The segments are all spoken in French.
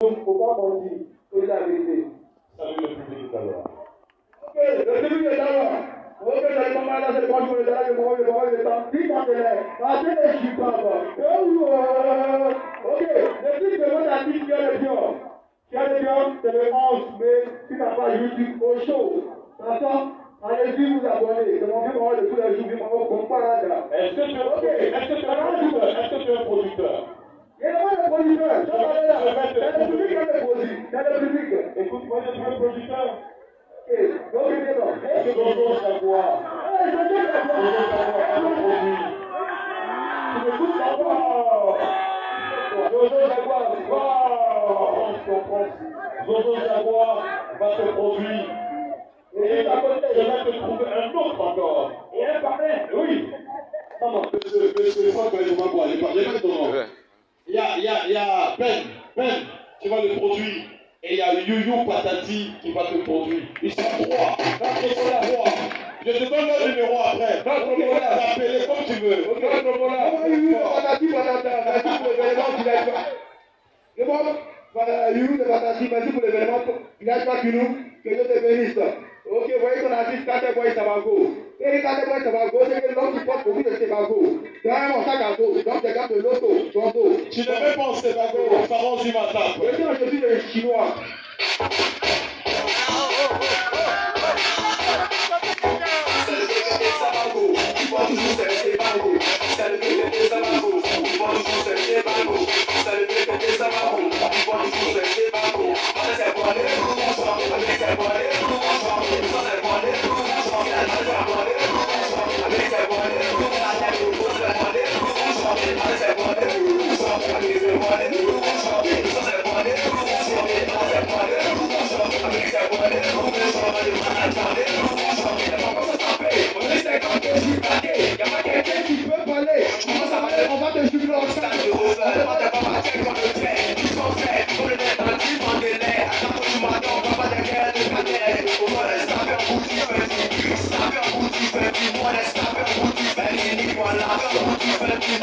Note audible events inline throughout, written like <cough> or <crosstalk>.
Donc, faut pas mentir. C'est la vérité. Salut le public d'abord. Ok, le public est d'abord. Ok, là, c'est quand je vais là, je vais voir, je vais voir. Dis t'es là. Attends, je suis pas là. Ok, le truc de votre artiste qui a le pion? Qui a le pion, c'est le 11 mai. Tu n'as pas YouTube au show. D'accord Allez-y vous abonner. C'est mon film de tous les jours. Là. Est-ce que tu es un Ok. est-ce que tu es un producteur? Est-ce que tu es un producteur? Et donc, il va produire. Et à côté, je vais te trouver un autre encore. Et un Oui. Non, non, y a, il y a, il y a, ben, ben, tu vas le produire et il y a Youyou Patati qui va te conduire. Ils sont trois. Va contrôler la voix. Je te donne le numéro après. Va contrôler la appeler comme tu veux. Va contrôler la oh, voix. Patati, Patati, pour l'événement, tu n'as pas. C'est bon Youyou de Patati, merci pour l'événement. Tu n'as pas que nous. Que Dieu te bénisse. Ok, voyez ton artiste, quand tu vois, ça va go. Et quand tu vois, ça va go, c'est que Tobago. Dans gars de. Tu ne mets pas en du matin.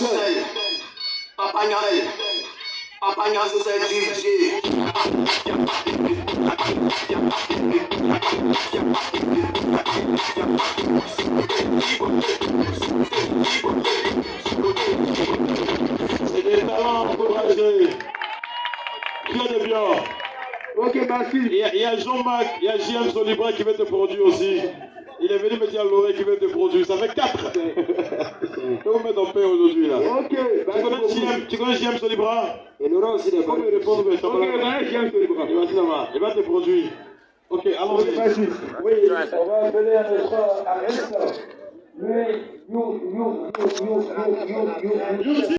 Marcel, Papa Nyal, Papa is a DJ. C'est des talents encouragés. Très bien. Ok, merci. Il y a, il y a Jean-Marc, il y a JM Solibra qui va te produire aussi. Il est venu me dire l'oreille qui va te produire. Ça fait 4. <laughs> mets en paix aujourd'hui là. Ok. Tu connais tu connais Solibra Et aura aussi. Ok, connais Solibra. Il va va te produire. Ok, allons-y. Oui, on va appeler un à you.